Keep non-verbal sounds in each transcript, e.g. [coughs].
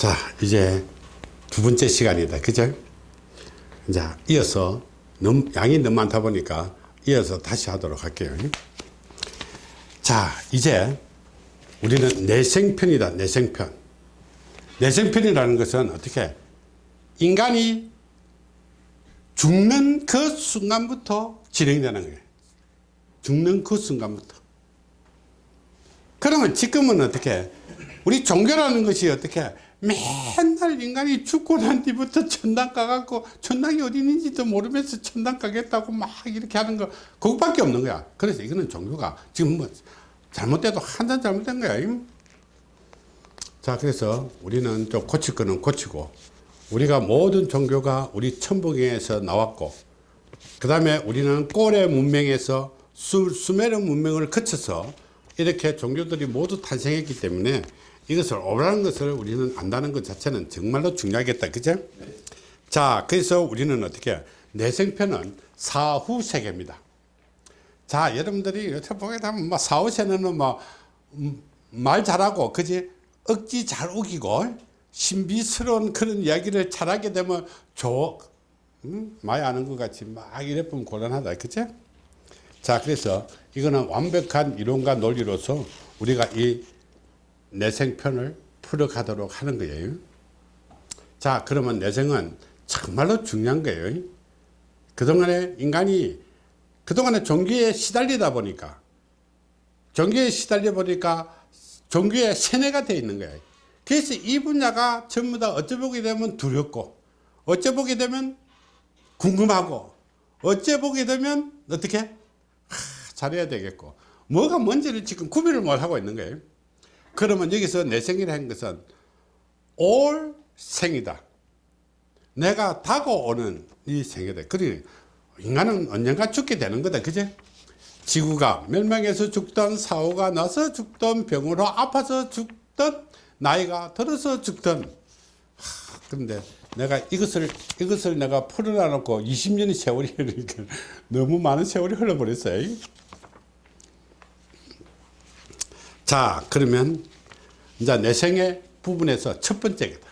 자 이제 두 번째 시간이다. 그죠? 이제 이어서 너무 양이 너무 많다 보니까 이어서 다시 하도록 할게요. 자 이제 우리는 내생편이다 내생편. 내생편이라는 것은 어떻게? 인간이 죽는 그 순간부터 진행되는 거예요. 죽는 그 순간부터. 그러면 지금은 어떻게? 우리 종교라는 것이 어떻게 맨날 인간이 죽고 난 뒤부터 천당 가갖고 천당이 어디 있는지도 모르면서 천당 가겠다고 막 이렇게 하는 거 그것밖에 없는 거야. 그래서 이거는 종교가 지금 뭐 잘못돼도 한잔 잘못된 거야 자 그래서 우리는 좀 고칠 거는 고치고 우리가 모든 종교가 우리 천부경에서 나왔고 그 다음에 우리는 꼬레 문명에서 수, 수메르 문명을 거쳐서 이렇게 종교들이 모두 탄생했기 때문에 이것을 오라는 것을 우리는 안다는 것 자체는 정말로 중요하겠다. 그죠? 자 그래서 우리는 어떻게 내생편은 사후세계입니다. 자 여러분들이 이렇게 보게 되면 뭐 사후세는 뭐말 음, 잘하고 그지? 억지 잘 우기고 신비스러운 그런 이야기를 잘하게 되면 좋 음? 많이 아는 것 같이 막 이래 보면 곤란하다. 그죠? 자 그래서 이거는 완벽한 이론과 논리로서 우리가 이 내생편을 풀어가도록 하는 거예요. 자 그러면 내생은 정말로 중요한 거예요. 그동안에 인간이 그동안에 종교에 시달리다 보니까 종교에 시달려 보니까 종교에 세뇌가 되어 있는 거예요. 그래서 이 분야가 전부 다 어쩌보게 되면 두렵고 어쩌보게 되면 궁금하고 어쩌보게 되면 어떻게? 하, 잘해야 되겠고 뭐가 뭔지를 지금 구별을 못하고 있는 거예요 그러면 여기서 내 생이라는 것은 올 생이다. 내가 다가오는 이 생이다. 그래 인간은 언젠가 죽게 되는 거다. 그제? 지구가 멸망해서 죽던 사고가 나서 죽던 병으로 아파서 죽던 나이가 들어서 죽던 그런데 내가 이것을 이것을 내가 풀어놔 놓고 20년의 세월이 [laughs] 너무 많은 세월이 흘러버렸어요. 자 그러면 이제 내생의 부분에서 첫 번째겠다.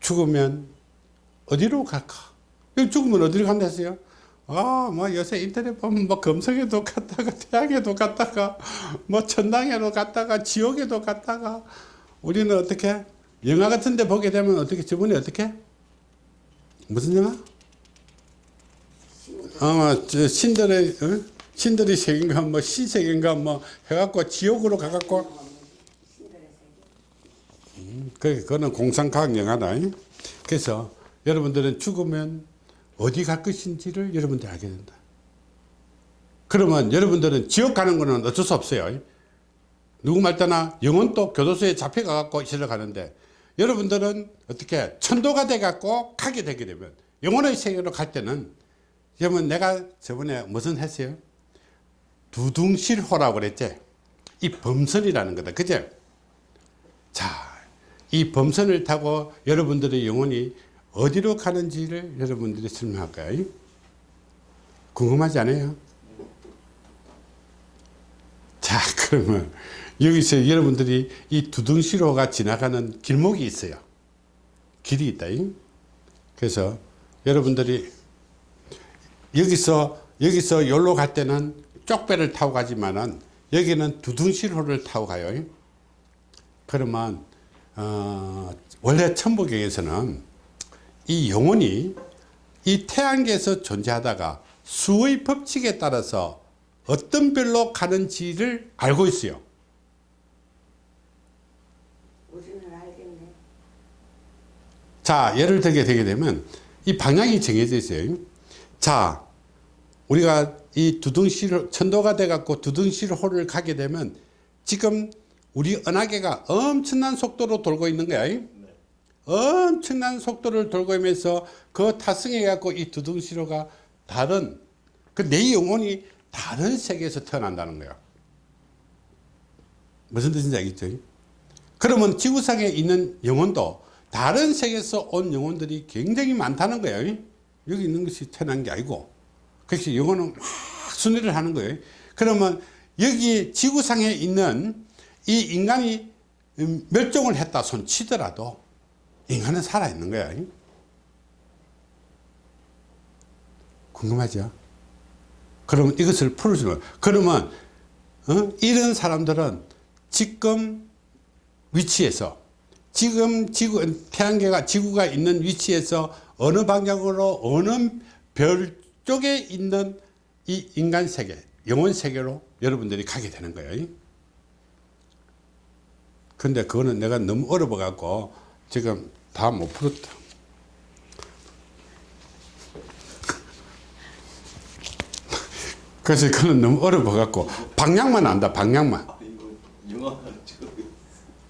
죽으면 어디로 갈까? 죽으면 어디로 간다 했어요? 아뭐 요새 인터넷 보면 뭐 금성에도 갔다가 [laughs] 태양에도 갔다가 뭐 천당에도 갔다가 지옥에도 갔다가 우리는 어떻게? 영화 같은 데 보게 되면 어떻게 저번에 어떻게? 무슨 영화? 아마 신들의 어? 신들의 세계인가 뭐 신세계인가 뭐 해갖고 지옥으로 가갖고. 음, 그, 그거는 공상과학 영화다. 그래서 여러분들은 죽으면 어디 갈 것인지를 여러분들이 알게 된다. 그러면 여러분들은 지옥 가는 거는 어쩔 수 없어요. 누구 말따나 영혼도 교도소에 잡혀가 갖고 있으러 가는데 여러분들은 어떻게 천도가 돼 갖고 가게 되게 되면 영혼의 세계로 갈 때는 여러분 내가 저번에 무슨 했어요 두둥실호라고 그랬지? 이 범선이라는 거다. 그죠 자이 범선을 타고 여러분들의 영혼이 어디로 가는지를 여러분들이 설명할까요? 궁금하지 않아요? 자 [laughs] 그러면 여기서 여러분들이 이 두둥실호가 지나가는 길목이 있어요. 길이 있다. 그래서 여러분들이 여기서 여기서 여기로 갈 때는 쪽배를 타고 가지만은 여기는 두둥실호를 타고 가요. 그러면 어, 원래 천부경에서는 이 영혼이 이 태양계에서 존재하다가 수의 법칙에 따라서 어떤 별로 가는지를 알고 있어요. 자 예를 들게 되게 되면 이 방향이 정해져 있어요. 자 우리가 이 두둥실 천도가 돼 갖고 두둥실호를 가게 되면 지금 우리 은하계가 엄청난 속도로 돌고 있는 거야. 네. 엄청난 속도를 돌고 있면서 그 타승해 갖고 이 두둥실호가 다른 그 내 영혼이 다른 세계에서 태어난다는 거야. 무슨 뜻인지 알겠죠? 그러면 지구상에 있는 영혼도 다른 세계에서 온 영혼들이 굉장히 많다는 거야. 여기 있는 것이 태어난 게 아니고 그래서 영혼은 막 순위를 하는 거예요. 그러면 여기 지구상에 있는 이 인간이 음, 멸종을 했다 손 치더라도 인간은 살아있는 거야. 궁금하죠? 그러면 이것을 풀어주는 거야. 그러면 어? 이런 사람들은 지금 위치에서 지금 지구 태양계가 지구가 있는 위치에서 어느 방향으로 어느 별 쪽에 있는 이 인간 세계 영혼 세계로 여러분들이 가게 되는 거예요. 근데 그거는 내가 너무 어려워 갖고 지금 다 못 풀었다. 그래서 그거는 너무 어려워 갖고 방향만 안다 방향만. 아,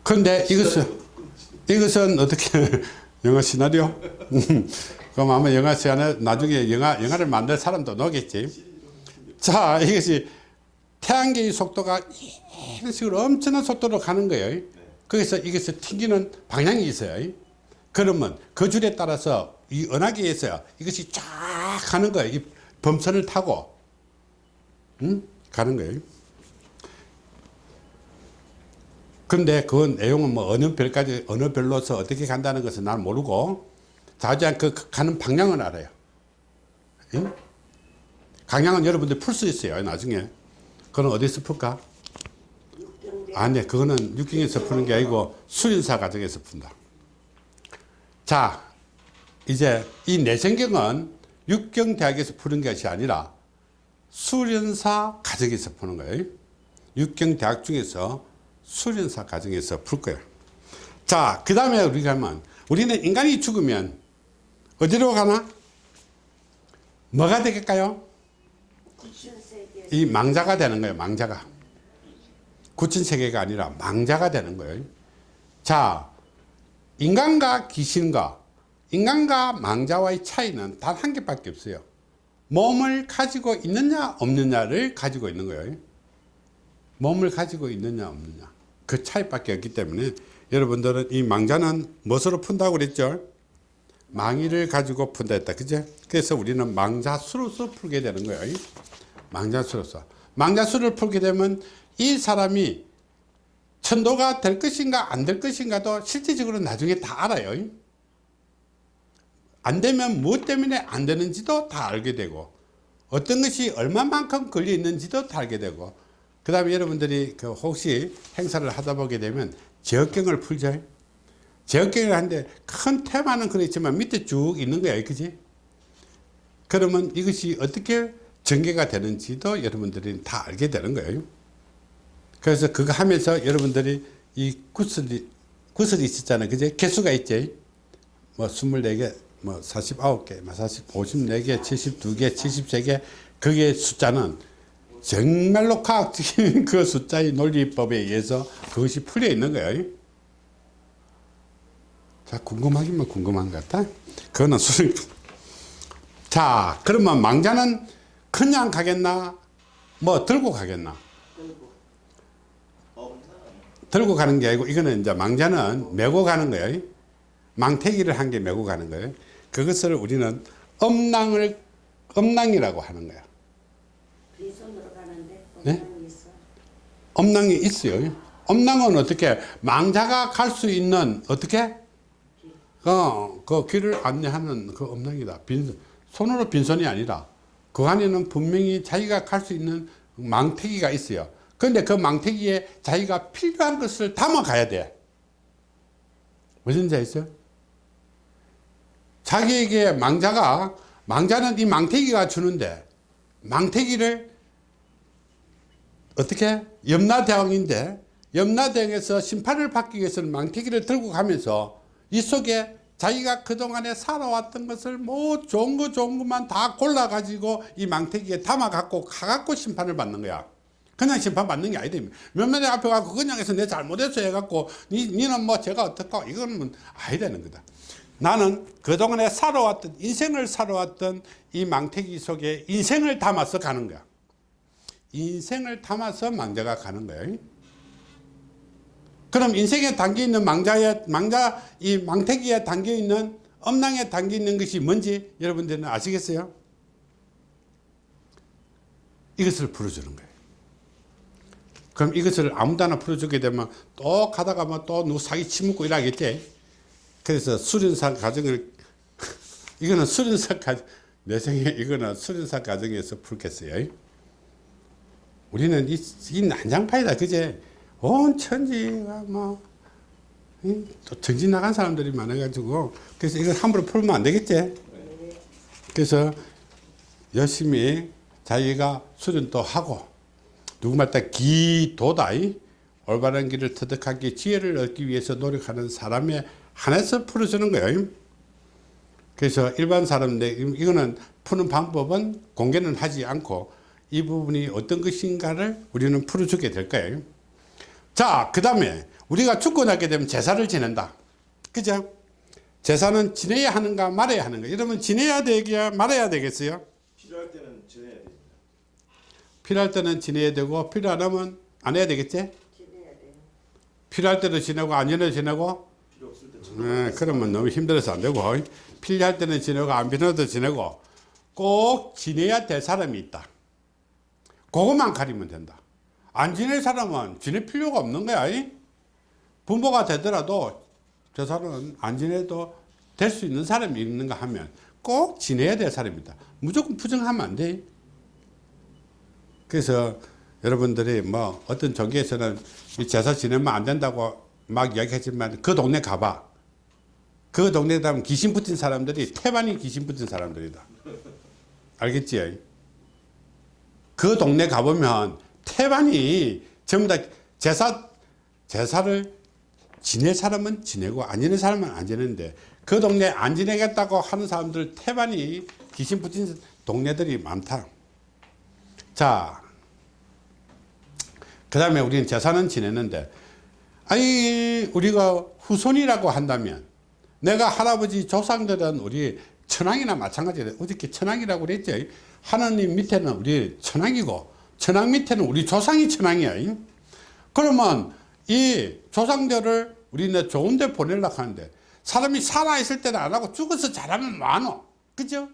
근데 이것은 이것은 어떻게 [laughs] 영화 시나리오? 음, 그럼 아마 영화 시간에 나중에 영화 영화를 만들 사람도 나오겠지. 자 이것이 태양계의 속도가 이런 식으로 엄청난 속도로 가는 거예요. 거기서 이것을 튕기는 방향이 있어요. 그러면 그 줄에 따라서 이 은하계에서 이것이 쫙 가는 거예요. 이 범선을 타고 응? 가는 거예요. 근데 그 내용은 뭐 어느 별까지 어느 별로서 어떻게 간다는 것은 난 모르고 자주한 그 가는 방향은 알아요. 응? 강양은 여러분들 풀 수 있어요. 나중에. 그건 어디서 풀까? 아니, 그거는 육경에서 푸는 게 아니고 수련사 과정에서 푼다. 자, 이제 이 내성경은 육경대학에서 푸는 것이 아니라 수련사 과정에서 푸는 거예요. 육경대학 중에서 수련사 과정에서 풀 거예요. 자, 그 다음에 우리가 하면 우리는 인간이 죽으면 어디로 가나? 뭐가 되겠까요? 이 망자가 되는 거예요. 망자가. 구천세계가 아니라 망자가 되는 거예요. 자, 인간과 귀신과 인간과 망자와의 차이는 단 한 개밖에 없어요. 몸을 가지고 있느냐 없느냐를 가지고 있는 거예요. 몸을 가지고 있느냐 없느냐 그 차이밖에 없기 때문에 여러분들은 이 망자는 무엇으로 푼다고 그랬죠? 망의를 가지고 푼다 했다. 그죠? 그래서 우리는 망자수로서 풀게 되는 거예요. 망자수로서. 망자수를 풀게 되면 이 사람이 천도가 될 것인가 안 될 것인가도 실질적으로 나중에 다 알아요. 안 되면 무엇 때문에 안 되는지도 다 알게 되고 어떤 것이 얼마만큼 걸려 있는지도 다 알게 되고 그 다음에 여러분들이 그 혹시 행사를 하다 보게 되면 제어경을 풀죠. 제어경을 하는데 큰 테마는 그렇지만 밑에 쭉 있는 거야. 그지? 그러면 이것이 어떻게 전개가 되는지도 여러분들이 다 알게 되는 거예요. 그래서 그거 하면서 여러분들이 이 구슬이, 구슬이 있었잖아요. 그제? 개수가 있지? 뭐 24개, 뭐 49개, 뭐 40, 54개, 72개, 73개. 그게 숫자는 정말로 과학적인 [laughs] 그 숫자의 논리법에 의해서 그것이 풀려 있는 거예요. 자, 궁금하기만 궁금한 것 같다. 그거는 수능. 자, 그러면 망자는 그냥 가겠나? 뭐 들고 가겠나? 들고 가는 게 아니고 이거는 이제 망자는 메고 가는 거예요. 망태기를 한개 메고 가는 거예요. 그것을 우리는 엄낭을 엄낭이라고 하는 거야. 네? 엄낭이 있어요. 엄낭은 어떻게 망자가 갈 수 있는 어떻게 어, 그 길을 안내하는 그 엄낭이다. 빈 손으로 빈손이 아니라 그 안에는 분명히 자기가 갈 수 있는 망태기가 있어요. 그런데 그 망태기에 자기가 필요한 것을 담아 가야 돼. 무슨 지 있어요? 자기에게 망자가 망자는 이 망태기가 주는데 망태기를 어떻게 염라대왕인데 염라대왕에서 심판을 받기 위해서는 망태기를 들고 가면서 이 속에 자기가 그동안에 살아왔던 것을 뭐 좋은 거 좋은 것만 다 골라 가지고 이 망태기에 담아 갖고 가 갖고 심판을 받는 거야. 그냥 심판 받는 게 아니다 몇몇에 앞에 가고 그냥 해서 내 잘못했어 해갖고 니, 니는 뭐 제가 어떻고 이거는 뭐 아니다는 거다. 나는 그동안에 살아왔던 인생을 살아왔던 이 망태기 속에 인생을 담아서 가는 거야. 인생을 담아서 망자가 가는 거예요. 그럼 인생에 담겨 있는 망자에 망자 이 망태기에 담겨 있는 엄낭에 담겨 있는 것이 뭔지 여러분들은 아시겠어요? 이것을 풀어주는 거예요. 그럼 이것을 아무데나 풀어주게 되면 또 가다가 또 누구 사기 치묻고 이러겠지. 그래서 수련사 과정을 [laughs] 이거는 수련사 과정 내 생에 이거는 수련사 과정에서 풀겠어요. 우리는 이, 이 난장판이다 그제 온 천지가 뭐, 뭐또 정신 나간 사람들이 많아가지고 그래서 이걸 함부로 풀면 안 되겠지. 그래서 열심히 자기가 수련도 하고 누구말따 기도다 이 올바른 길을 터득하기 지혜를 얻기 위해서 노력하는 사람의 한해서 풀어주는 거예요. 그래서 일반 사람들 이거는 푸는 방법은 공개는 하지 않고 이 부분이 어떤 것인가를 우리는 풀어주게 될 거예요. 자, 그 다음에 우리가 죽고 나게 되면 제사를 지낸다. 그죠? 제사는 지내야 하는가 말아야 하는가. 이러면 지내야 되겠야 말아야 되겠어요? 필요할 때는 지내야 됩니다. 필요할 때는 지내야 되고 필요 안 하면 안 해야 되겠지? 지내야 돼요. 필요할 때도 지내고 안 지내도 지내고 필요 없을 때 네, 그러면 너무 힘들어서 안 되고 필요할 때는 지내고 안 필요해도 지내고 꼭 지내야 될 사람이 있다. 그것만 가리면 된다. 안 지낼 사람은 지낼 필요가 없는 거야. 이? 부모가 되더라도 저 사람은 안 지내도 될 수 있는 사람이 있는가 하면 꼭 지내야 될 사람이다. 무조건 부정하면 안 돼. 그래서 여러분들이 뭐 어떤 종교에서는 이 제사 지내면 안 된다고 막 이야기하지만 그 동네 가봐. 그 동네에 가면 귀신 붙은 사람들이 태반이 귀신 붙은 사람들이다. 알겠지? 그 동네 가보면 태반이 전부 다 제사, 제사를 지낼 사람은 지내고 안 지낼 사람은 안 지내는데 그 동네 안 지내겠다고 하는 사람들 태반이 귀신 붙은 동네들이 많다. 자, 그 다음에 우리는 제사는 지내는데 아니 우리가 후손이라고 한다면 내가 할아버지 조상들은 우리 천왕이나 마찬가지예요. 어저께 천왕이라고 그랬죠. 하나님 밑에는 우리 천왕이고 천왕 밑에는 우리 조상이 천왕이야. 그러면 이 조상들을 우리는 좋은 데 보내려고 하는데 사람이 살아있을 때는 안 하고 죽어서 잘하면 많어. 그죠?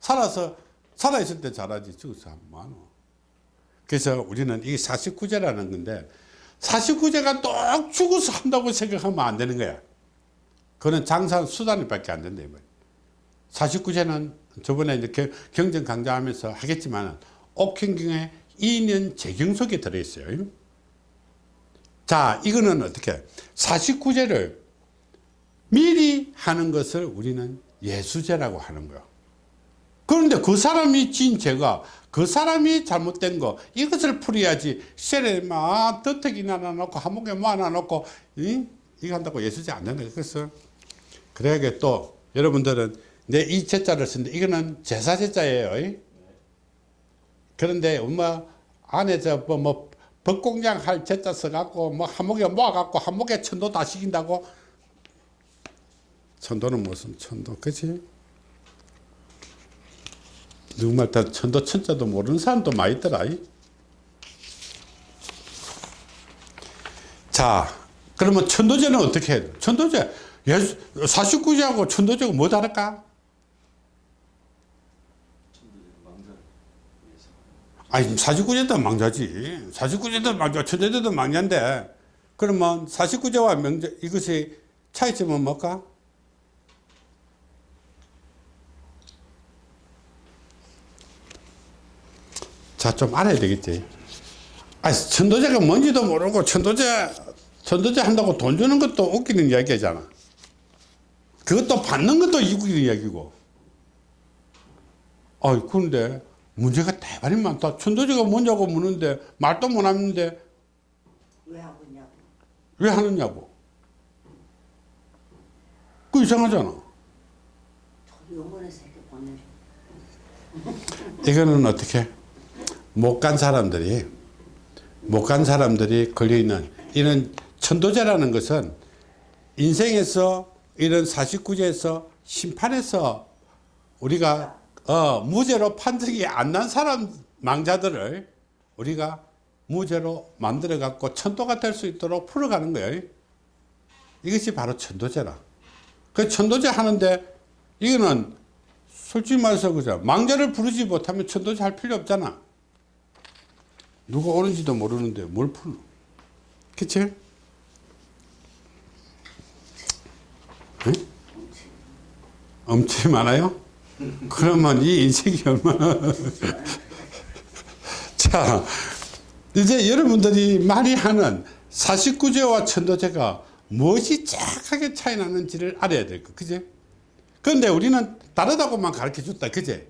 살아서 살아있을 때 잘하지 죽어서 하면 많어. 그래서 우리는 이게 49제라는 건데 49제가 또 죽어서 한다고 생각하면 안 되는 거야. 그거는 장사 수단이 밖에 안 된다. 49제는 저번에 이렇게 경전 강좌하면서 하겠지만 옥행경에 2년 재경 속에 들어있어요. 자, 이거는 어떻게 49제를 미리 하는 것을 우리는 예수제라고 하는 거야. 그런데 그 사람이 진 죄가 그 사람이 잘못된 거 이것을 풀어야지 셀에 막 더덕이나 놓고 한목에 뭐 하나 놓고 이? 이거 한다고 예수제 안 된다 그래서 그래야 또 여러분들은 내 이 제자를 쓰는데 이거는 제사 제자예요 그런데 엄마 안에 저뭐 뭐 벚공장 할 제자 써갖고 뭐 한목에 모아갖고 한목에 천도 다 시킨다고 천도는 무슨 천도 그치 누구말 다 천도 천자도 모르는 사람도 많이 있더라. 이. 자, 그러면 천도제는 어떻게 돼? 천도제, 예수, 49제하고 천도제가 뭐 다를까? 망자를 위해서. 아니, 49제도 망자지. 49제도 망자, 천도제도 망자인데, 그러면 49제와 명제, 이것이 차이점은 뭘까? 자, 좀 알아야 되겠지. 아, 천도제가 뭔지도 모르고 천도제, 천도제 한다고 돈 주는 것도 웃기는 이야기잖아. 그것도 받는 것도 웃기는 이야기고. 아, 그런데 문제가 대단히 많다. 천도제가 뭔냐고 묻는데 말도 못 하는데 왜 하고 있냐고. 왜 하느냐고. 그 이상하잖아. 이거는 어떻게 못 간 사람들이 못 간 사람들이 걸려 있는 이런 천도제라는 것은 인생에서 이런 49제에서 심판에서 우리가 어, 무죄로 판정이 안 난 사람 망자들을 우리가 무죄로 만들어 갖고 천도가 될 수 있도록 풀어가는 거예요. 이것이 바로 천도제라. 그 천도제 하는데 이거는 솔직히 말해서 그죠. 망자를 부르지 못하면 천도제 할 필요 없잖아. 누가 오는지도 모르는데 뭘 풀노 그치? 응? 엄청 많아요? 그러면 이 인생이 얼마나 [laughs] 자 이제 여러분들이 많이 하는 사십구제와 천도제가 무엇이 정확하게 차이 나는지를 알아야 될 거, 그제? 그런데 우리는 다르다고만 가르쳐 줬다, 그제?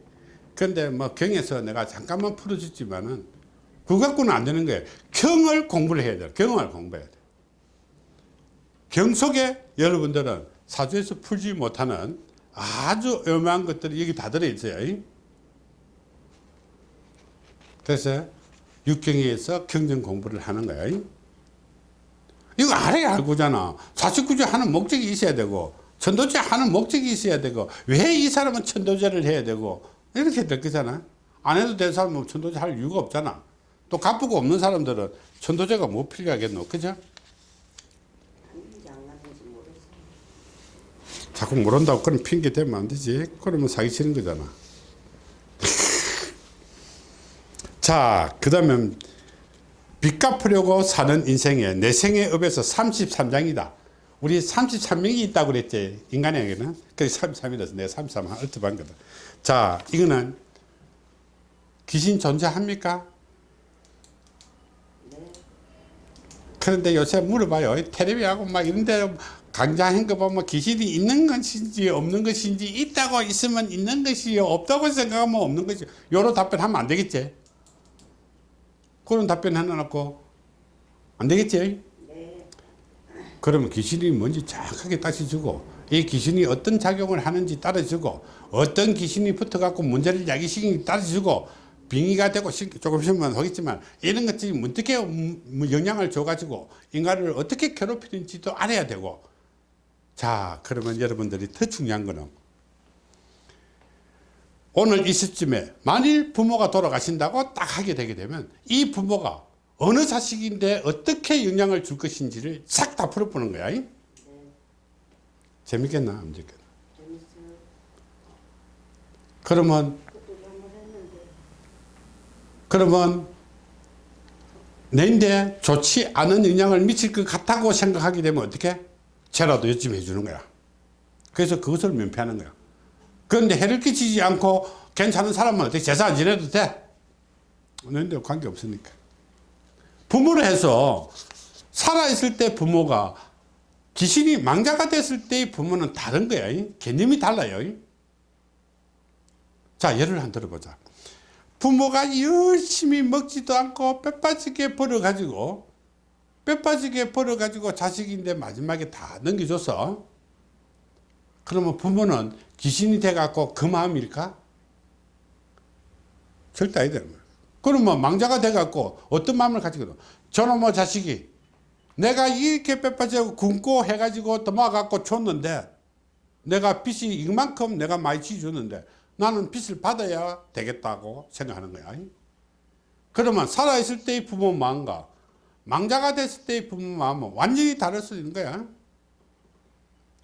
그런데 뭐 경에서 내가 잠깐만 풀어줬지만은 그거 갖고는 안 되는 거예요. 경을 공부를 해야 돼요. 경을 공부해야 돼요. 경 속에 여러분들은 사주에서 풀지 못하는 아주 어마한 것들이 여기 다 들어있어요. 그래서 육경에서 경전 공부를 하는 거야. 이거 알아야 알고잖아. 49제 하는 목적이 있어야 되고, 천도제 하는 목적이 있어야 되고, 왜 이 사람은 천도제를 해야 되고, 이렇게 될 거잖아. 안 해도 될 사람은 천도제 할 이유가 없잖아. 또 갚고 없는 사람들은 천도제가 뭐 필요하겠노. 그죠? 갔는지 안 갔는지 모르겠어. 자꾸 모른다고 그런 핑계 대면 안 되지. 그러면 사기 치는 거잖아. [laughs] 자, 그 다음에 빚 갚으려고 사는 인생에 내 생의 업에서 33장이다. 우리 33명이 있다고 그랬지. 인간에게는. 그래서 33이라서 내가 33 얼트한 거다. 자, 이거는 귀신 존재합니까? 네. 그런데 요새 물어봐요. 텔레비하고 막 이런 데 강좌한 거 보면 귀신이 있는 것인지 없는 것인지 있다고 있으면 있는 것이요 없다고 생각하면 없는 것이 요런 답변하면 안 되겠지. 그런 답변 해놓고 안 되겠지. 네. 그러면 귀신이 뭔지 정확하게 따져주고 이 귀신이 어떤 작용을 하는지 따라주고 어떤 귀신이 붙어갖고 문제를 야기시키는지 따라주고 빙의가 되고 시- 조금 있으면 하겠지만 이런 것들이 어떻게 음, 뭐 영향을 줘가지고 인간을 어떻게 괴롭히는지도 알아야 되고 자 그러면 여러분들이 더 중요한 거는 오늘 이 시점에 만일 부모가 돌아가신다고 딱 하게 되게 되면 이 부모가 어느 자식인데 어떻게 영향을 줄 것인지를 싹 다 풀어보는 거야. 이? 재밌겠나? 안 재밌겠나? 그러면. 그러면 내인데 좋지 않은 영향을 미칠 것 같다고 생각하게 되면 어떻게? 죄라도 요즘 해주는 거야. 그래서 그것을 면피하는 거야. 그런데 해를 끼치지 않고 괜찮은 사람은 어떻게 제사 안 지내도 돼? 너희들 관계 없으니까. 부모를 해서 살아있을 때 부모가 귀신이 망자가 됐을 때의 부모는 다른 거야. 이. 개념이 달라요. 이. 자, 예를 한 들어보자. 부모가 열심히 먹지도 않고 뼈 빠지게 벌어가지고 뼈 빠지게 벌어가지고 자식인데 마지막에 다 넘겨줘서 그러면 부모는 귀신이 돼갖고 그 마음일까? 절대 아니다. 그러면 망자가 돼갖고 어떤 마음을 가지거든. 저놈의 자식이 내가 이렇게 뼈 빠지고 굶고 해가지고 도망갖고 줬는데 내가 빚이 이만큼 내가 많이 지줬는데 나는 빚을 받아야 되겠다고 생각하는 거야. 그러면 살아있을 때의 부모 마음과 망자가 됐을 때의 부모 마음은 완전히 다를 수 있는 거야.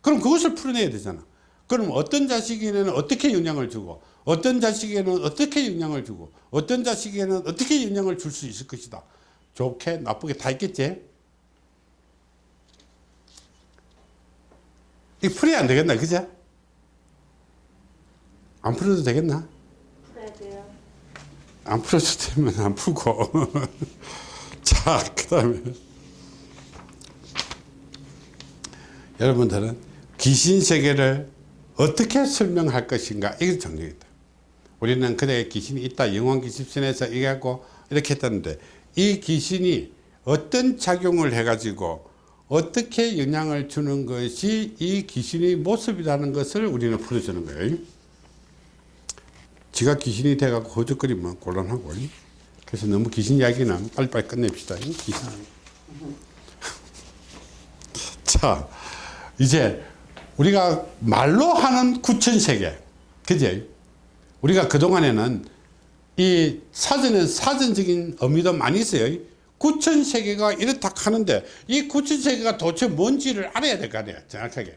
그럼 그것을 풀어내야 되잖아. 그럼 어떤 자식에게는 어떻게 영향을 주고 어떤 자식에게는 어떻게 영향을 주고 어떤 자식에게는 어떻게 영향을 줄 수 있을 것이다. 좋게 나쁘게 다 있겠지. 이 풀이 안 되겠나 그죠? 안 풀어도 되겠나? 풀어야 돼요. 안 풀어도 되면 안 풀고 [laughs] 자 그 다음에 여러분들은 귀신 세계를 어떻게 설명할 것인가? 이게 정리입니다 우리는 그래 귀신이 있다. 영원 기습신에서 얘기하고 이렇게 했다는데 이 귀신이 어떤 작용을 해 가지고 어떻게 영향을 주는 것이 이 귀신의 모습이라는 것을 우리는 풀어주는 거예요. 지가 귀신이 돼갖고 허적거리면 곤란하고 그래서 너무 귀신 이야기는 빨리빨리 끝냅시다. 귀신 자 이제 우리가 말로 하는 구천세계. 그제? 우리가 그동안에는 이 사전에 사전적인 의미도 많이 있어요. 구천세계가 이렇다 하는데 이 구천세계가 도대체 뭔지를 알아야 될 거 아니야 정확하게.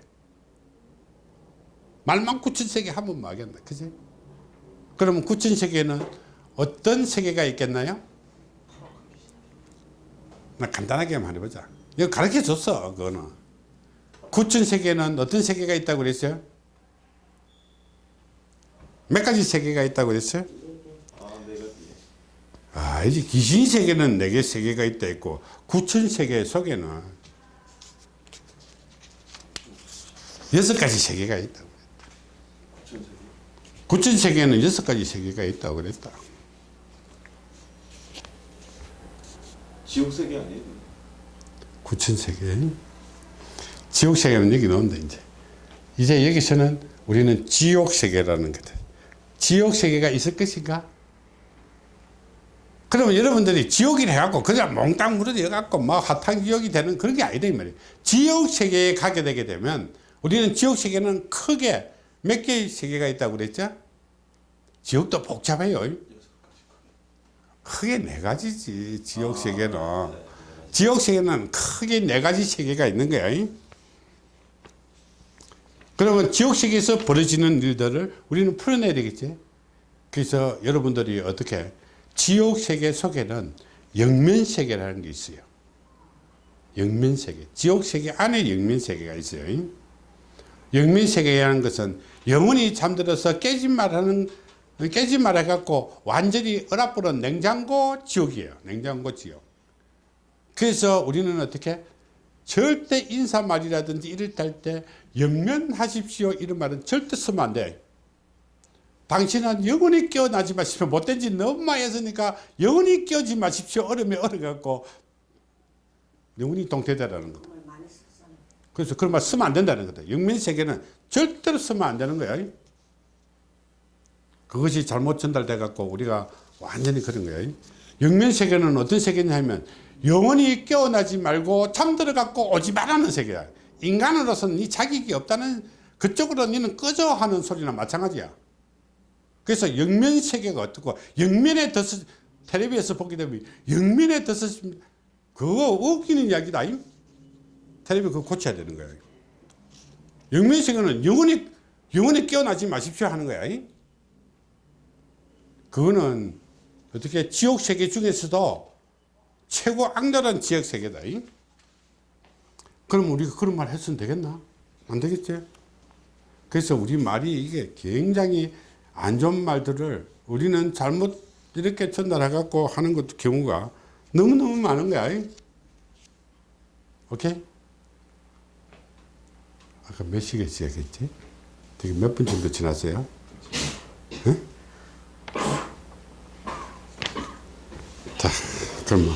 말만 구천세계 하면 뭐 하겠나 그지 그러면 구천세계는 어떤 세계가 있겠나요? 나 간단하게만 해보자. 이거 가르쳐 줬어, 그거는. 구천 세계는 어떤 세계가 있다고 그랬어요? 몇 가지 세계가 있다고 그랬어요? 아, 네. 아, 이제 귀신 세계는 네 개 세계가 있다 있고 구천 세계 속에는 여섯 가지 세계가 있다고. 구천 세계는 여섯 가지 세계가 있다고 그랬다. 지옥 세계 아니에요? 구천 세계. 지옥 세계는 여기 나온다 이제. 이제 여기서는 우리는 지옥 세계라는 거다. 지옥 세계가 있을 것인가? 그러면 여러분들이 지옥이라 해갖고 그냥 몽땅 무너져 갖고 막 화탕 지옥이 되는 그런 게 아니다 이 말이에요. 지옥 세계에 가게 되게 되면 우리는 지옥 세계는 크게 몇 개의 세계가 있다고 그랬죠? 지옥도 복잡해요. 크게 네 가지지 지옥 세계는. 지옥 세계는 크게 네 가지 세계가 있는 거야. 그러면 지옥 세계에서 벌어지는 일들을 우리는 풀어내야 되겠지. 그래서 여러분들이 어떻게 지옥 세계 속에는 영면 세계라는 게 있어요. 영면 세계. 지옥 세계 안에 영면 세계가 있어요. 영면 세계라는 것은 영원히 잠들어서 깨진 말하는 깨진 말 해갖고 완전히 얼어버린 냉장고 지옥이에요. 냉장고 지옥. 그래서 우리는 어떻게 절대 인사말이라든지 이럴 때 영면하십시오 이런 말은 절대 쓰면 안 돼. 당신은 영원히 깨어나지 마십시오. 못된 짓 너무 많이 했으니까 영원히 깨어지 마십시오. 얼음에 얼어갖고 영원히 동태되라는 거. 그래서 그런 말 쓰면 안 된다는 거다. 영면세계는 절대로 쓰면 안 되는 거야. 그것이 잘못 전달돼 갖고 우리가 완전히 그런 거야. 영면 세계는 어떤 세계냐 하면 영원히 깨어나지 말고 잠들어 갖고 오지 말라는 세계야. 인간으로서는 이 자격이 없다는 그쪽으로 너는 꺼져 하는 소리나 마찬가지야. 그래서 영면 세계가 어떻고 영면에 더 텔레비에서 보게 되면 영면에 더 그거 웃기는 이야기다. 이. 텔레비 그거 고쳐야 되는 거야. 영면 세계는 영원히 영원히 깨어나지 마십시오 하는 거야. 이. 그거는 어떻게 지옥 세계 중에서도 최고 악랄한 지옥 세계다. 이. 그럼 우리가 그런 말 했으면 되겠나? 안 되겠지? 그래서 우리 말이 이게 굉장히 안 좋은 말들을 우리는 잘못 이렇게 전달해 갖고 하는 것도 경우가 너무너무 많은 거야. 이. 오케이? 아까 몇 시에 시작했지? 되게 몇 분 정도 지났어요? 응? 그러면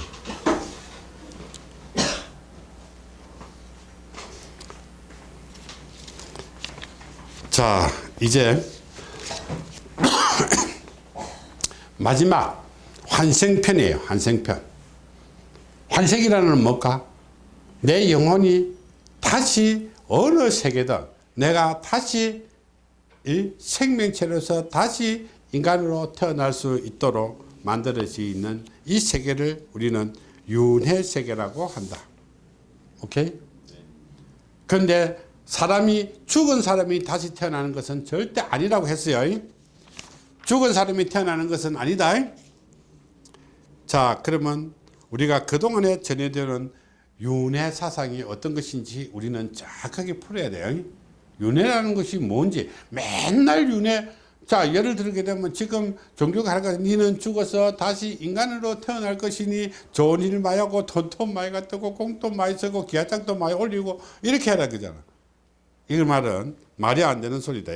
자, 이제 [coughs] 마지막 환생편이에요. 환생편. 환생이라는 건 뭘까? 내 영혼이 다시 어느 세계든 내가 다시 이 생명체로서 다시 인간으로 태어날 수 있도록 만들어져 있는 이 세계를 우리는 윤회 세계라고 한다. 오케이? 그런데 사람이 죽은 사람이 다시 태어나는 것은 절대 아니라고 했어요. 죽은 사람이 태어나는 것은 아니다. 자, 그러면 우리가 그동안에 전해드는 윤회 사상이 어떤 것인지 우리는 정확하게 풀어야 돼요. 윤회라는 것이 뭔지 맨날 윤회 자 예를 들게 되면 지금 종교가 것 니는 죽어서 다시 인간으로 태어날 것이니 좋은 일 많이 하고 돈도 많이 갖고 공도 많이 쓰고 기아장도 많이 올리고 이렇게 하라 그잖아. 이 말은 말이 안 되는 소리다.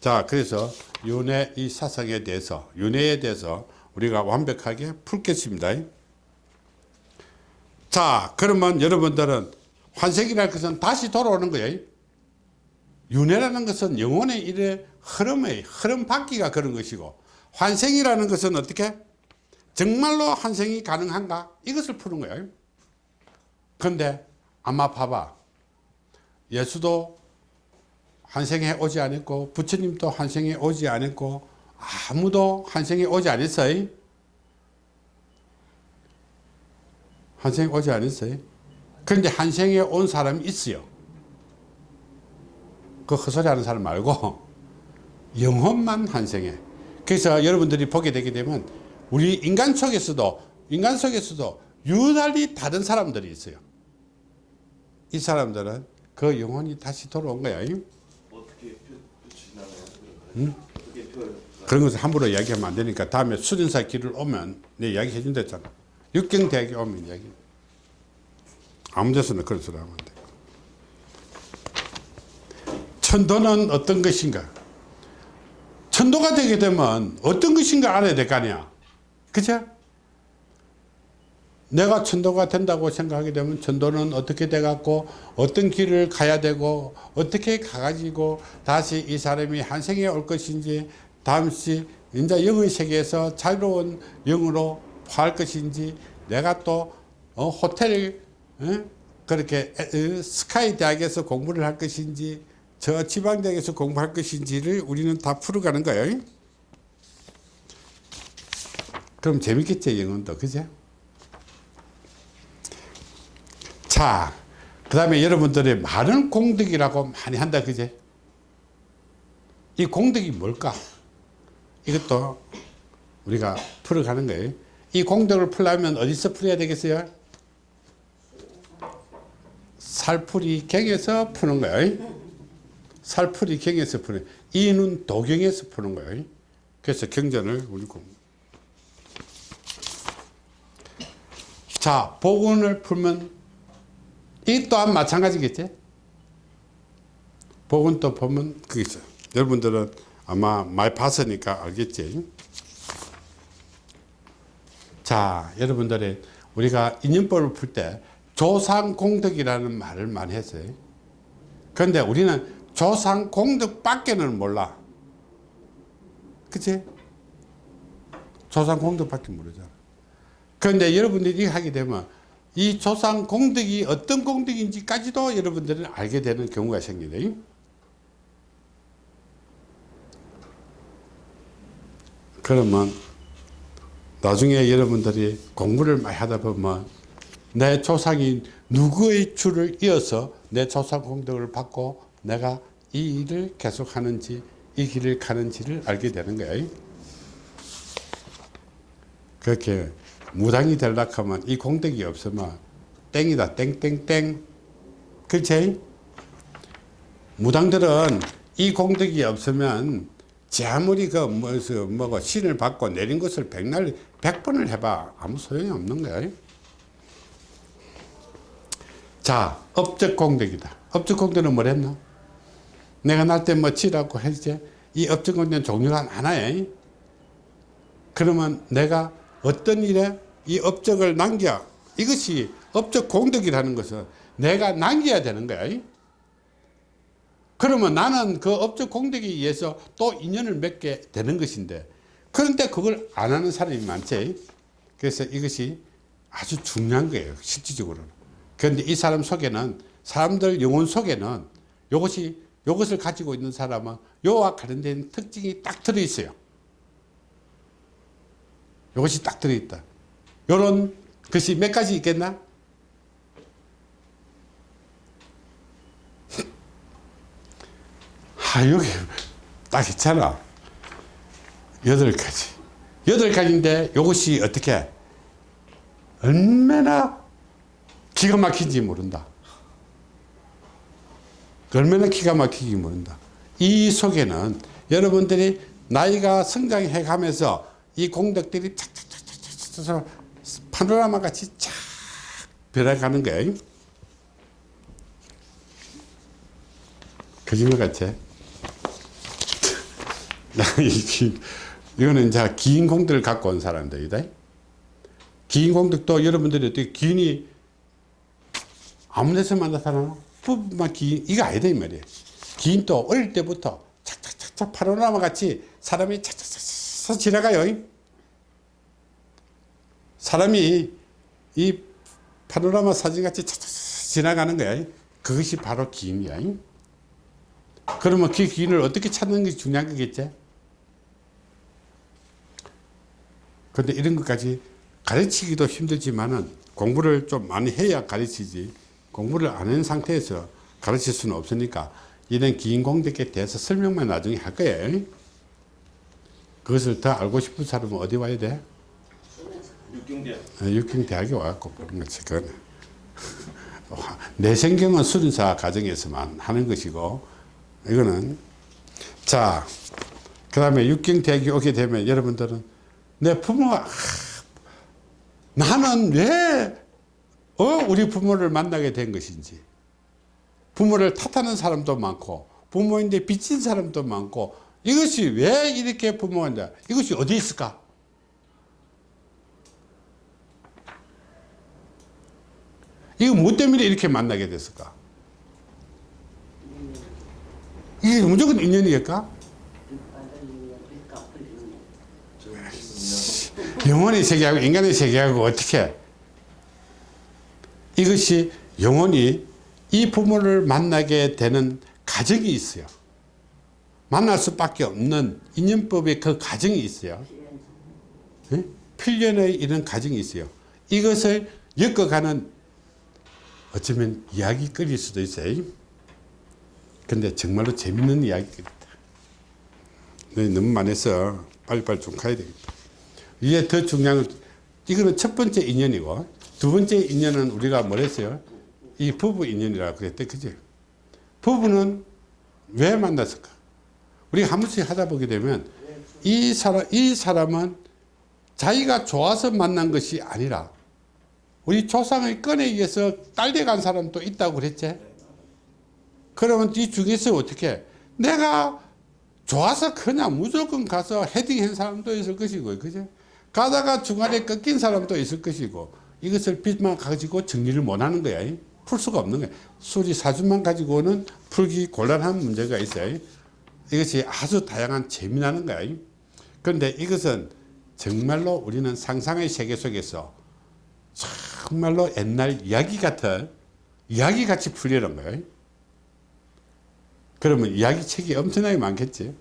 자 그래서 윤회 이 사상에 대해서 윤회에 대해서 우리가 완벽하게 풀겠습니다. 자 그러면 여러분들은 환생이라는 것은 다시 돌아오는 거예요 윤회라는 것은 영혼의 일의 흐름의 흐름 바뀌가 그런 것이고 환생이라는 것은 어떻게? 정말로 환생이 가능한가? 이것을 푸는 거예요. 그런데 아마 봐봐. 예수도 환생에 오지 않았고 부처님도 환생에 오지 않았고 아무도 환생에 오지 않았어요. 환생에 오지 않았어요. 그런데 환생에 온 사람이 있어요 그 헛소리 하는 사람 말고 영혼만 환생해 그래서 여러분들이 보게 되게 되면 우리 인간 속에서도 인간 속에서도 유달리 다른 사람들이 있어요. 이 사람들은 그 영혼이 다시 돌아온 거야. 어떻게 표, 표시나가요? 그런 것을 함부로 이야기하면 안 되니까 다음에 수련사 길을 오면 내 이야기 해준다 했잖아. 육경대학에 오면 이야기. 아무 데서나 그런 소리 하면 안 돼. 천도는 어떤 것인가? 천도가 되게 되면 어떤 것인가 알아야 될 거 아니야. 그죠? 내가 천도가 된다고 생각하게 되면 천도는 어떻게 돼갖고 어떤 길을 가야 되고 어떻게 가가지고 다시 이 사람이 한 생에 올 것인지 다음시 이제 영의 세계에서 자유로운 영으로 할 것인지 내가 또 어, 호텔 어? 그렇게 스카이 대학에서 공부를 할 것인지 저 지방대학에서 공부할 것인지를 우리는 다 풀어가는 거예요. 그럼 재밌겠지 영어도 그죠? 자, 그 다음에 여러분들이 많은 공덕이라고 많이 한다, 그제? 이 공덕이 뭘까? 이것도 우리가 풀어가는 거예요. 이 공덕을 풀려면 어디서 풀어야 되겠어요? 살풀이 갱에서 푸는 거예요. 살풀이 갱에서 푸는 이는 도경에서 푸는 거예요. 그래서 경전을 우리 공. 자, 복원을 풀면 이 또한 마찬가지겠지? 복은 또 보면 그게 있어요. 여러분들은 아마 많이 봤으니까 알겠지? 자, 여러분들이 우리가 인연법을 풀 때 조상공덕이라는 말을 많이 했어요. 그런데 우리는 조상 공덕밖에는 몰라. 그치? 조상 공덕밖에 모르잖아. 그런데 여러분들이 하게 되면 이 조상 공덕이 어떤 공덕인지까지도 여러분들은 알게 되는 경우가 생기네. 그러면 나중에 여러분들이 공부를 많이 하다 보면 내 조상이 누구의 줄을 이어서 내 조상 공덕을 받고 내가 이 일을 계속하는지 이 길을 가는지를 알게 되는 거예요. 그렇게 무당이 되려고 하면 이 공덕이 없으면 땡이다 땡땡땡 그렇지? 무당들은 이 공덕이 없으면 제 아무리 그 뭐서 뭐고 신을 받고 내린 것을 백날 백번을 해봐 아무 소용이 없는 거야. 자 업적 공덕이다. 업적 공덕은 뭐랬노? 내가 날 때 뭐 치라고 했지. 이 공덕은 종류가 많아요. 그러면 내가 어떤 일에 이 업적을 남겨 이것이 업적 공덕이라는 것은 내가 남겨야 되는 거야. 그러면 나는 그 업적 공덕에 의해서 또 인연을 맺게 되는 것인데 그런데 그걸 안 하는 사람이 많지. 그래서 이것이 아주 중요한 거예요. 실질적으로는. 그런데 이 사람 속에는 사람들 영혼 속에는 이것이 이것을 가지고 있는 사람은 요와 관련된 특징이 딱 들어있어요. 이것이 딱 들어있다. 요런 것이 몇 가지 있겠나? [laughs] 아, 여기 딱 있잖아. 여덟 가지. 여덟 가지인데 이것이 어떻게 얼마나 기가 막힌지 모른다. 얼마나 기가 막히기 모른다. 이 속에는 여러분들이 나이가 성장해 가면서 이 공덕들이 착착착착착 파노라마 같이 쫙 변해가는 거예요. 거짓말 같아. [laughs] 이거는 이제 긴 공덕을 갖고 온 사람들이다. 긴 공덕도 여러분들이 어떻게 긴이 아무 데서 만나서나 막 긴, 이거 아니다, 이 말이에요. 긴또 어릴 때부터 착착착착 파노라마 같이 사람이 착착착착 지나가요. 사람이 이 파노라마 사진 같이 착착착 지나가는 거야. 그것이 바로 기인이야. 그러면 그 기인을 어떻게 찾는 게 중요한 거겠지? 근데 이런 것까지 가르치기도 힘들지만은 공부를 좀 많이 해야 가르치지 공부를 안 한 상태에서 가르칠 수는 없으니까 이런 기인 공덕에 대해서 설명만 나중에 할 거예요. 그것을 더 알고 싶은 사람은 어디 와야 돼? 육경대 어, 육경대학에 와갖고 그런 거지 그거는 [laughs] 내생경은 수련사 과정에서만 하는 것이고 이거는 자 그 다음에 육경대학에 오게 되면 여러분들은 내 부모가 아, 나는 왜 어, 우리 부모를 만나게 된 것인지. 부모를 탓하는 사람도 많고 부모인데 빚진 사람도 많고 이것이 왜 이렇게 부모인데 이것이 어디 있을까? 이거 뭐 때문에 이렇게 만나게 됐을까? 이게 무조건 인연이겠까? 영혼의 세계하고 인간의 세계하고 어떻게 이것이 영혼이 이 부모를 만나게 되는 가정이 있어요. 만날 수밖에 없는 인연법의 그 가정이 있어요. 예? 필연의 이런 가정이 있어요. 이것을 엮어가는 어쩌면 이야기거리일 수도 있어요. 근데 정말로 재밌는 이야기거리다. 너무 많아서 빨리빨리 좀 가야 되겠다. 이게 더 중요한 건 이거는 첫 번째 인연이고 두 번째 인연은 우리가 뭐랬어요? 이 부부 인연이라고 그랬대 그지? 부부는 왜 만났을까? 우리가 한 번씩 하다 보게 되면 이 사람 이 사람은 자기가 좋아서 만난 것이 아니라 우리 조상의 건에 의해서 딸려 간 사람도 있다고 그랬지? 그러면 이 중에서 어떻게 내가 좋아서 그냥 무조건 가서 헤딩한 사람도 있을 것이고 그죠? 가다가 중간에 꺾인 사람도 있을 것이고 이것을 빚만 가지고 정리를 못하는 거야. 풀 수가 없는 거야. 수리 사주만 가지고는 풀기 곤란한 문제가 있어요. 이것이 아주 다양한 재미나는 거야. 그런데 이것은 정말로 우리는 상상의 세계 속에서 정말로 옛날 이야기 같은 이야기 같이 풀리는 거예요 그러면 이야기 책이 엄청나게 많겠지.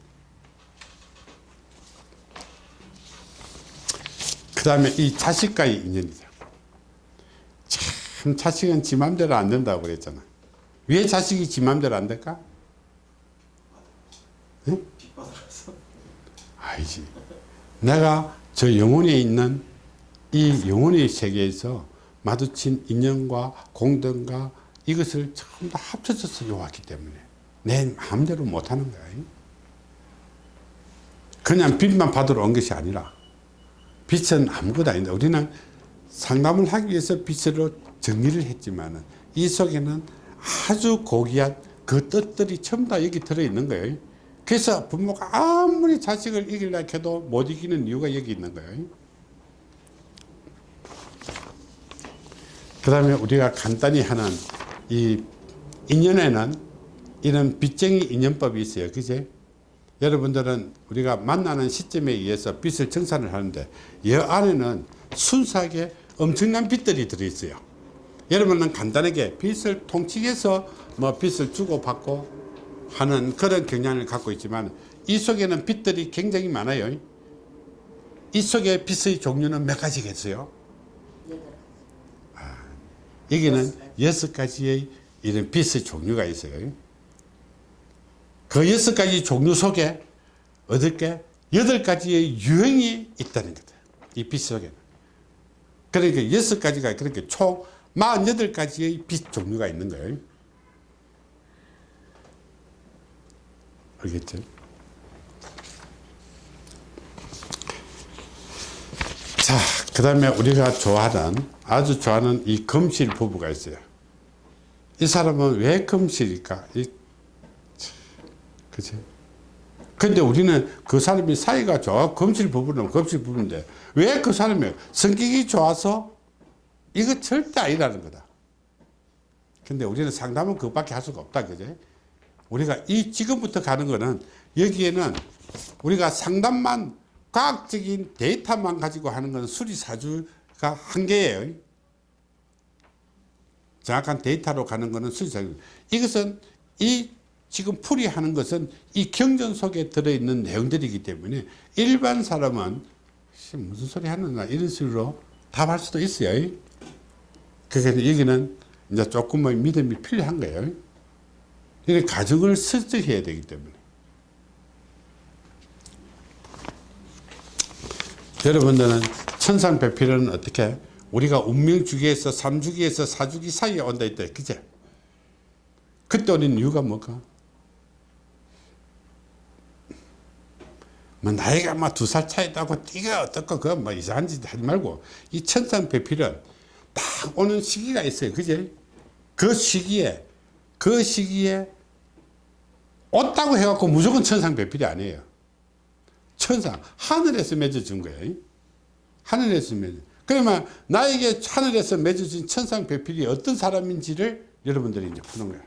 그 다음에 이 자식과의 인연이죠 참 자식은 지 맘대로 안 된다고 그랬잖아 왜 자식이 지 맘대로 안 될까? 응? 아니지 내가 저 영혼에 있는 이 영혼의 세계에서 마주친 인연과 공덕과 이것을 전부 다 합쳐져서 요왔기 때문에 내 마음대로 못하는 거야 그냥 빚만 받으러 온 것이 아니라 빚은 아무것도 아닌데 우리는 상담을 하기 위해서 빚으로 정리를 했지만 이 속에는 아주 고귀한 그 뜻들이 전부 다 여기 들어있는 거예요. 그래서 부모가 아무리 자식을 이기려 해도 못 이기는 이유가 여기 있는 거예요. 그 다음에 우리가 간단히 하는 이 인연에는 이런 빚쟁이 인연법이 있어요. 그제? 여러분들은 우리가 만나는 시점에 의해서 빚을 정산을 하는데 이 안에는 순수하게 엄청난 빚들이 들어있어요 여러분은 간단하게 빚을 통칭해서 뭐 빚을 주고받고 하는 그런 경향을 갖고 있지만 이 속에는 빚들이 굉장히 많아요 이 속에 빚의 종류는 몇 가지겠어요 아, 여기는 여섯 가지의 이런 빚의 종류가 있어요 그 여섯 가지 종류 속에 어떻게 여덟 가지의 유형이 있다는 거다. 이빛 속에는. 그러니까 여섯 가지가 그렇게 총 48가지의 빛 종류가 있는 거예요. 알겠죠? 자, 그 다음에 우리가 좋아하는, 아주 좋아하는 이 검실 부부가 있어요. 이 사람은 왜 검실일까? 이 그치? 근데 우리는 그 사람이 사이가 좋아. 검실 부부는 검실 부부인데 왜 그 사람이 성격이 좋아서 이거 절대 아니라는 거다. 근데 우리는 상담은 그것밖에 할 수가 없다. 그제? 우리가 이 지금부터 가는 거는 여기에는 우리가 상담만 과학적인 데이터만 가지고 하는 건 수리사주가 한계예요. 정확한 데이터로 가는 거는 수리사주. 이것은 이 지금 풀이하는 것은 이 경전 속에 들어있는 내용들이기 때문에 일반 사람은 무슨 소리 하는가 이런 식으로 답할 수도 있어요. 그래서 여기는 이제 조금만 믿음이 필요한 거예요. 이게 가정을 설정해야 되기 때문에. 여러분들은 천상배필은 어떻게 우리가 운명주기에서 삼주기에서 사주기 사이에 온다 했다 그제 그때 오는 이유가 뭘까 뭐 나이가 막두살 차이 있다고 네가 어떻고 그건 뭐 이상한 짓 하지 말고 이 천상배필은 딱 오는 시기가 있어요. 그제 그 시기에 그 시기에 왔다고 해갖고 무조건 천상배필이 아니에요. 천상 하늘에서 맺어준 거예요. 하늘에서 맺어 그러면 나에게 하늘에서 맺어진 천상배필이 어떤 사람인지를 여러분들이 이제 푸는 거예요.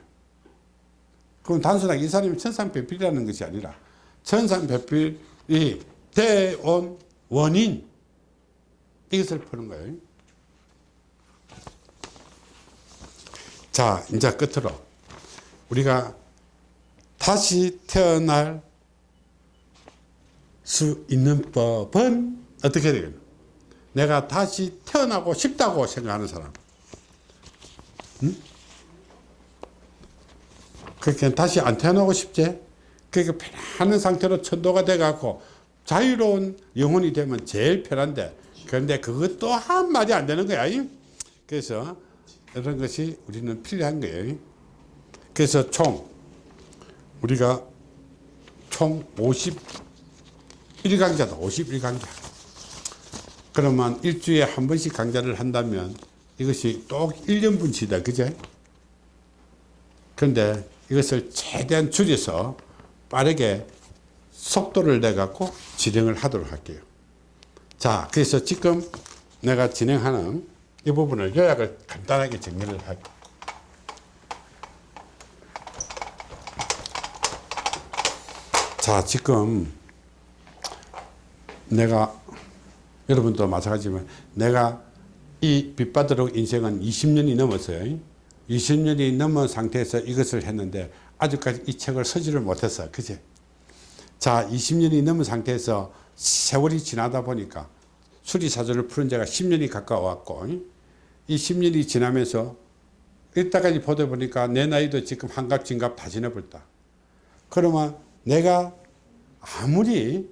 그럼 단순하게 이 사람이 천상배필이라는 것이 아니라 천상배필 이 대온 원인 이것을 푸는 거예요 자 이제 끝으로 우리가 다시 태어날 수 있는 법은 어떻게 되겠노? 내가 다시 태어나고 싶다고 생각하는 사람. 응? 그렇게 다시 안 태어나고 싶지? 그러니까 편안한 상태로 천도가 돼갖고 자유로운 영혼이 되면 제일 편한데 그런데 그것도 한 마디 안 되는 거야. 그래서 이런 것이 우리는 필요한 거예요. 그래서 총 우리가 총 51강자다. 51강자. 그러면 일주일에 한 번씩 강좌를 한다면 이것이 또 1년 분치다. 그죠? 그런데 이것을 최대한 줄여서 빠르게 속도를 내갖고 진행을 하도록 할게요. 자, 그래서 지금 내가 진행하는 이 부분을 요약을 간단하게 정리를 할게요. 자, 지금 내가 여러분도 마찬가지지만 내가 이 빛바다록 인생은 20년이 넘었어요. 20년이 넘은 상태에서 이것을 했는데 아직까지 이 책을 서지를 못했어. 그제? 자, 20년이 넘은 상태에서 세월이 지나다 보니까 수리사조를 푸른 지가 10년이 가까워왔고 이 10년이 지나면서 이따까지 보다 보니까 내 나이도 지금 한갑 진갑 다 지나버렸다. 그러면 내가 아무리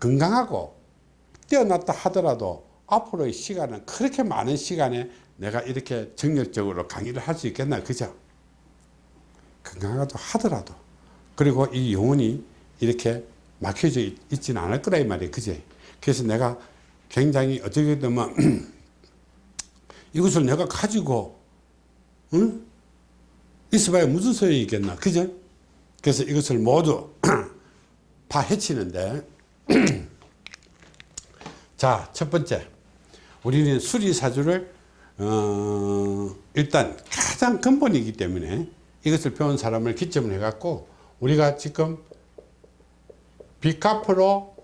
건강하고 뛰어났다 하더라도 앞으로의 시간은 그렇게 많은 시간에 내가 이렇게 정력적으로 강의를 할 수 있겠나 그죠 건강하다 하더라도. 그리고 이 영혼이 이렇게 막혀져 있, 있지는 않을 거라 이 말이에요. 그제? 그래서 내가 굉장히 어떻게 되면 [clears throat] 이것을 내가 가지고 응? 있어봐야 무슨 소용이 있겠나? 그죠 그래서 이것을 모두 [clears throat] 다 해치는데 [clears throat] 자, 첫 번째. 우리는 수리사주를 어, 일단 가장 근본이기 때문에 이것을 배운 사람을 기점을 해갖고 우리가 지금 비카프로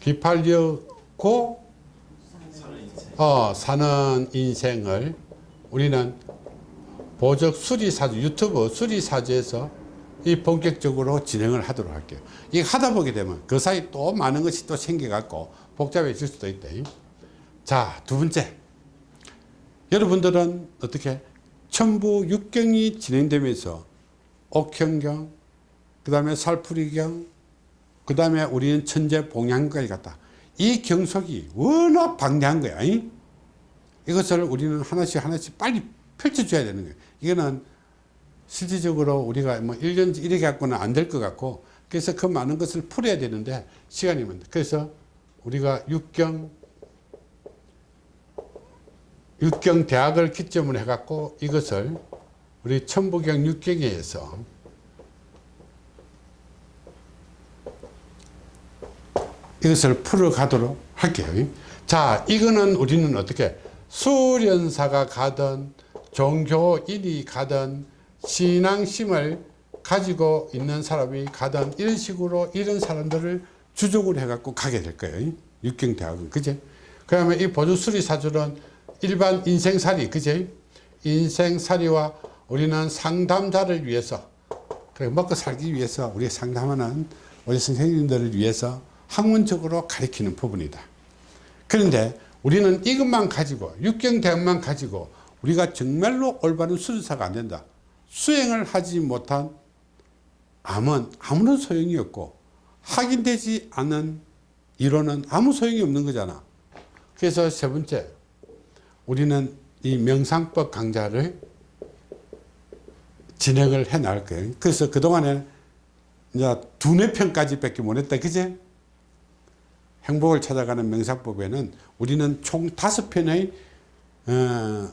기팔려고 어, 사는 인생을 우리는 보적 수리사주 유튜브 수리사주에서 이 본격적으로 진행을 하도록 할게요. 이게 하다 보게 되면 그 사이 또 많은 것이 또 생겨갖고 복잡해질 수도 있다. 자, 두 번째. 여러분들은 어떻게 천부 육경이 진행되면서 옥형경, 그 다음에 살풀이경, 그 다음에 우리는 천재 봉양까지 갔다. 이 경속이 워낙 방대한 거야. 이것을 우리는 하나씩 하나씩 빨리 펼쳐줘야 되는 거예요. 이거는 실질적으로 우리가 뭐 1년 이렇게 갖고는 안 될 것 같고 그래서 그 많은 것을 풀어야 되는데 시간이 많다. 그래서 우리가 육경 육경 대학을 기점으로 해갖고 이것을 우리 천부경 육경에서 이것을 풀어가도록 할게요. 자, 이거는 우리는 어떻게 수련사가 가든 종교인이 가든 신앙심을 가지고 있는 사람이 가든 이런 식으로 이런 사람들을 주족으로 해갖고 가게 될 거예요. 육경대학은. 그제? 그 다음에 이 보조수리사주는 일반 인생살이, 그제? 인생살이와 우리는 상담자를 위해서, 그래, 먹고 살기 위해서 우리 상담하는 우리 선생님들을 위해서 학문적으로 가리키는 부분이다. 그런데 우리는 이것만 가지고, 육경대학만 가지고 우리가 정말로 올바른 수리사가 안 된다. 수행을 하지 못한 암은 아무런 소용이 없고 확인되지 않은 이론은 아무 소용이 없는 거잖아. 그래서 세 번째, 우리는 이 명상법 강좌를 진행을 해 나갈 거예요. 그래서 그동안에 이제 두네 편까지 밖에 못 했다. 그제? 행복을 찾아가는 명상법에는 우리는 총 다섯 편의 어,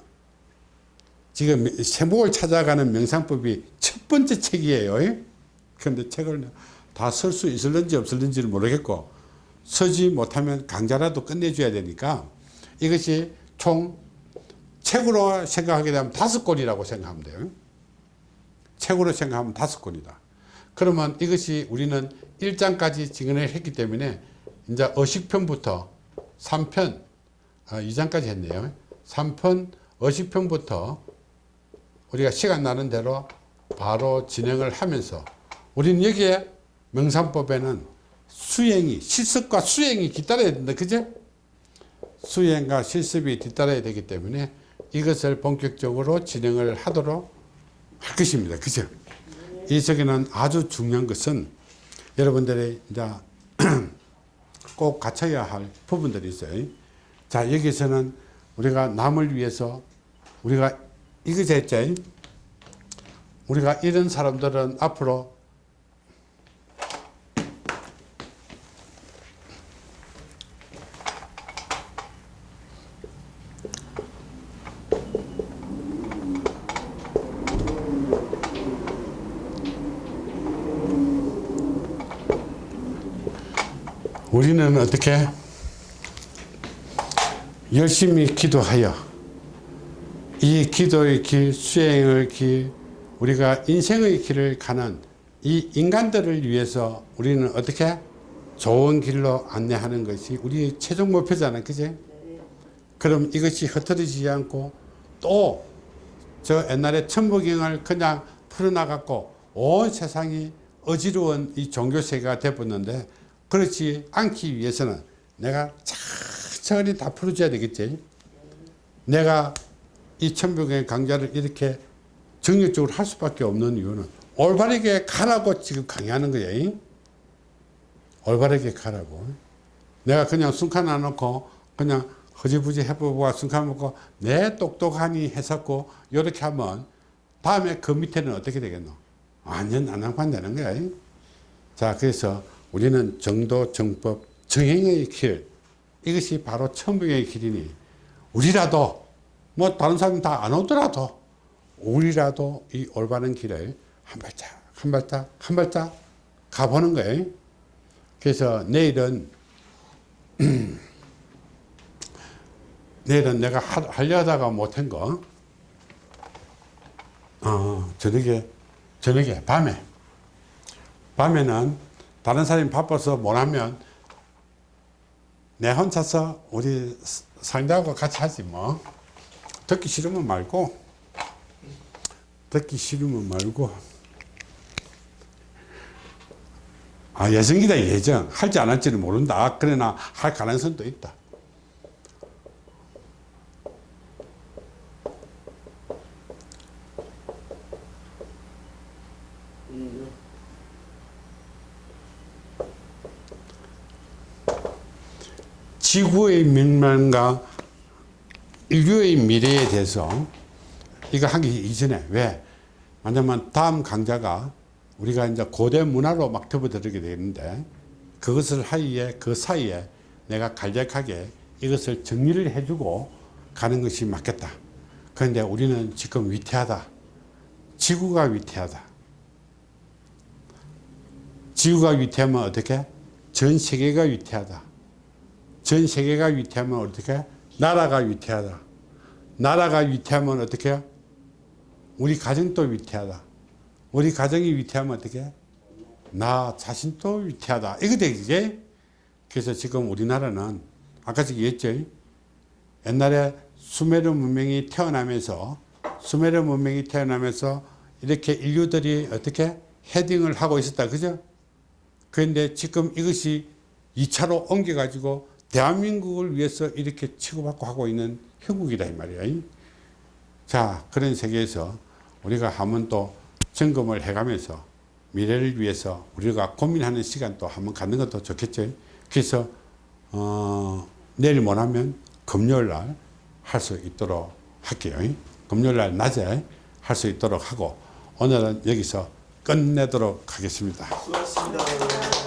지금 행복을 찾아가는 명상법이 첫 번째 책이에요. 그런데 책을 다 쓸 수 있을는지 없을는지를 모르겠고 서지 못하면 강좌라도 끝내줘야 되니까 이것이 총 책으로 생각하게 되면 다섯 권이라고 생각하면 돼요. 책으로 생각하면 다섯 권이다. 그러면 이것이 우리는 1장까지 진행을 했기 때문에 이제 어식편부터 3편, 아, 2장까지 했네요. 3편 어식편부터 우리가 시간 나는 대로 바로 진행을 하면서 우리는 여기에 명상법에는 수행이, 실습과 수행이 뒤따라야 된다. 그죠? 수행과 실습이 뒤따라야 되기 때문에 이것을 본격적으로 진행을 하도록 할 것입니다. 그죠? 이 속에는 아주 중요한 것은 여러분들이 이제 [clears throat] 꼭 갖춰야 할 부분들이 있어요. 자, 여기서는 우리가 남을 위해서 우리가 이거 했죠. 우리가 이런 사람들은 앞으로 우리는 어떻게 열심히 기도하여 이 기도의 길, 수행의 길, 우리가 인생의 길을 가는 이 인간들을 위해서 우리는 어떻게 좋은 길로 안내하는 것이 우리의 최종 목표잖아요. 그지? 그럼 이것이 흩어지지 않고 또 저 옛날에 천부경을 그냥 풀어나갔고 온 세상이 어지러운 이 종교세계가 되었는데 그렇지 않기 위해서는 내가 천천히 다 풀어줘야 되겠지. 내가 이 천부경의 강좌를 이렇게 정력적으로 할 수밖에 없는 이유는 올바르게 가라고 지금 강의하는 거예요. 올바르게 가라고. 내가 그냥 순간 안 놓고 그냥 허지부지 해보고 순간 먹고 내 똑똑하니 했었고 이렇게 하면 다음에 그 밑에는 어떻게 되겠노? 완전 난장판되는 거야. 자 그래서 우리는 정도 정법 정행의 길 이것이 바로 천부경의 길이니 우리라도 뭐 다른 사람 다 안 오더라도 우리라도 이 올바른 길을 한 발짝 한 발짝 한 발짝 가보는 거예요. 그래서 내일은 [clears throat] 내일은 내가 하, 하려다가 못한 거 어, 저녁에 저녁에 밤에 밤에는 다른 사람이 바빠서 못하면 내 혼자서 우리 상대하고 같이 하지 뭐. 듣기 싫으면 말고 듣기 싫으면 말고. 아 예정이다 예정. 할지 안 할지는 모른다. 그러나 할 가능성도 있다 지구의 멸망과 인류의 미래에 대해서 이거 하기 이전에 왜? 왜냐면 다음 강좌가 우리가 이제 고대 문화로 막 접어들게 되는데 그것을 하이에 그 사이에 내가 간략하게 이것을 정리를 해주고 가는 것이 맞겠다. 그런데 우리는 지금 위태하다. 지구가 위태하다. 지구가 위태하면 어떻게? 전 세계가 위태하다. 전 세계가 위태하면 어떻게? 나라가 위태하다. 나라가 위태하면 어떻게? 우리 가정도 위태하다. 우리 가정이 위태하면 어떻게? 나 자신도 위태하다. 이거 되지? 그래서 지금 우리나라는 아까 얘기했죠. 옛날에 수메르 문명이 태어나면서 수메르 문명이 태어나면서 이렇게 인류들이 어떻게 헤딩을 하고 있었다. 그죠? 그런데 지금 이것이 2차로 옮겨가지고 대한민국을 위해서 이렇게 치고받고 하고 있는 형국이다 이 말이야. 자 그런 세계에서 우리가 한번 또 점검을 해가면서 미래를 위해서 우리가 고민하는 시간 또 한번 갖는 것도 좋겠죠. 그래서 어, 내일 못하면 금요일 날 할 수 있도록 할게요. 금요일 날 낮에 할 수 있도록 하고 오늘은 여기서 끝내도록 하겠습니다. 수고하셨습니다.